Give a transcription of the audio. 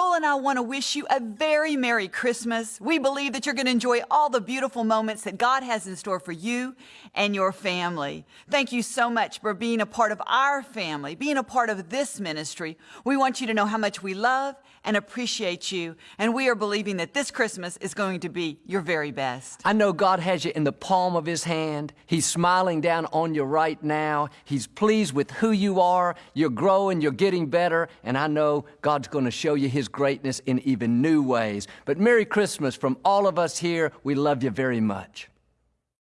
Joel and I want to wish you a very Merry Christmas. We believe that you're going to enjoy all the beautiful moments that God has in store for you and your family. Thank you so much for being a part of our family, being a part of this ministry. We want you to know how much we love and appreciate you, and we are believing that this Christmas is going to be your very best. I know God has you in the palm of His hand. He's smiling down on you right now. He's pleased with who you are. You're growing, you're getting better, and I know God's going to show you His greatness in even new ways. But Merry Christmas from all of us here. We love you very much.